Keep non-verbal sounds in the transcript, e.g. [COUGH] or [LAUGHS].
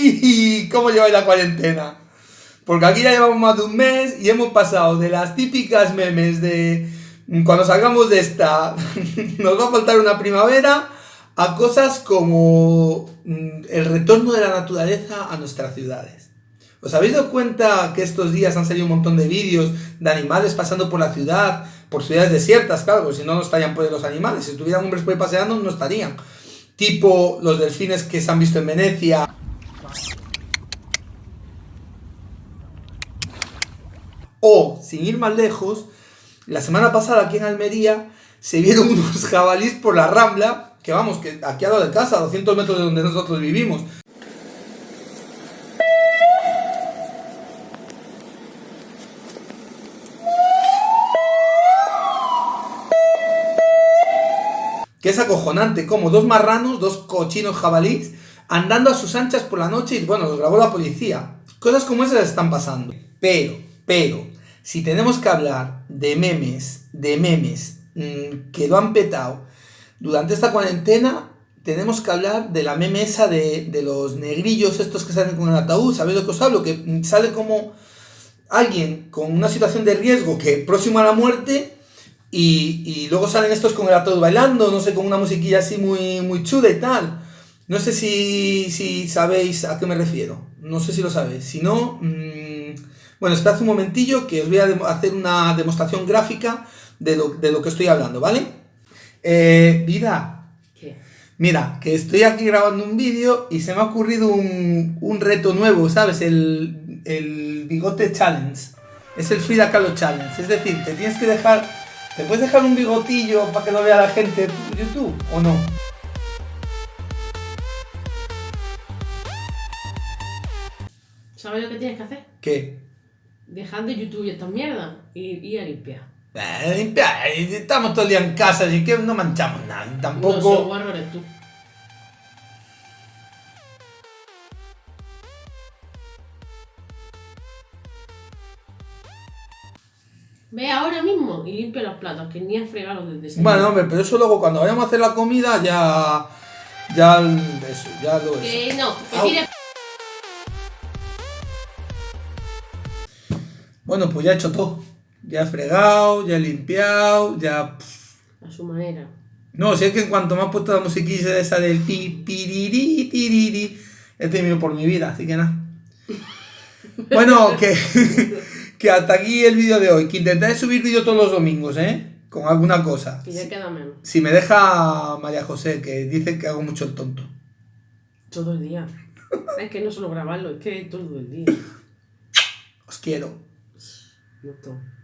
¡Uy! ¿Cómo lleváis la cuarentena? Porque aquí ya llevamos más de un mes y hemos pasado de las típicas memes de cuando salgamos de esta [LAUGHS] nos va a faltar una primavera a cosas como mm, el retorno de la naturaleza a nuestras ciudades. ¿Os habéis dado cuenta que estos días han salido un montón de vídeos de animales pasando por la ciudad, por ciudades desiertas, claro, porque si no, no estarían por los animales. Si estuvieran hombres por ahí paseando, no estarían. Tipo los delfines que se han visto en Venecia. O, sin ir más lejos, la semana pasada aquí en Almería se vieron [LAUGHS] unos jabalís por la Rambla, que vamos, que aquí al lado de casa, a 200 metros de donde nosotros vivimos. Que es acojonante, como dos marranos, dos cochinos jabalís, andando a sus anchas por la noche y bueno, los grabó la policía. Cosas como esas están pasando. Pero, pero, si tenemos que hablar de memes, de memes mmm, que lo han petado durante esta cuarentena, tenemos que hablar de la meme esa de, de los negrillos estos que salen con el ataúd, ¿sabéis lo que os hablo? Que sale como alguien con una situación de riesgo que próximo a la muerte y, y, luego salen estos con el ataúd bailando, no sé, con una musiquilla así muy, muy chuda y tal. No sé si, si sabéis a qué me refiero. No sé si lo sabéis. Si no, mmm, bueno, esperad un momentillo que os voy a hacer una demostración gráfica de lo, de lo que estoy hablando, ¿vale? Eh, vida. ¿Qué? Mira, que estoy aquí grabando un vídeo y se me ha ocurrido un, un reto nuevo, ¿sabes? El, el bigote challenge. Es el Frida Kahlo challenge. Es decir, te tienes que dejar ¿Te puedes dejar un bigotillo para que lo vea la gente en YouTube o no? ¿Sabes lo que tienes que hacer? ¿Qué? Dejar de YouTube y esta mierda y ir a limpiar. Eh, limpiar, estamos todo el día en casa, así que no manchamos nada. Tampoco. No, eres tú. Ve ahora mismo y limpia los platos, que ni has fregado desde ese Bueno, hombre, pero eso luego cuando vayamos a hacer la comida ya. Ya. Eso, ya lo Que no, que. Bueno, pues ya he hecho todo. Ya he fregado, ya he limpiado, ya. A su manera. No, si es que en cuanto me has puesto la musiquilla esa del pi, piriri, tiriri, he temido por mi vida, así que nada. [LAUGHS] Bueno, que, [LAUGHS] que hasta aquí el vídeo de hoy. Que intentaré subir vídeo todos los domingos, ¿eh? Con alguna cosa. Que ya queda menos. Si me deja María José, que dice que hago mucho el tonto. Todo el día. [LAUGHS] es que no solo grabarlo, es que todo el día. Os quiero. No todo.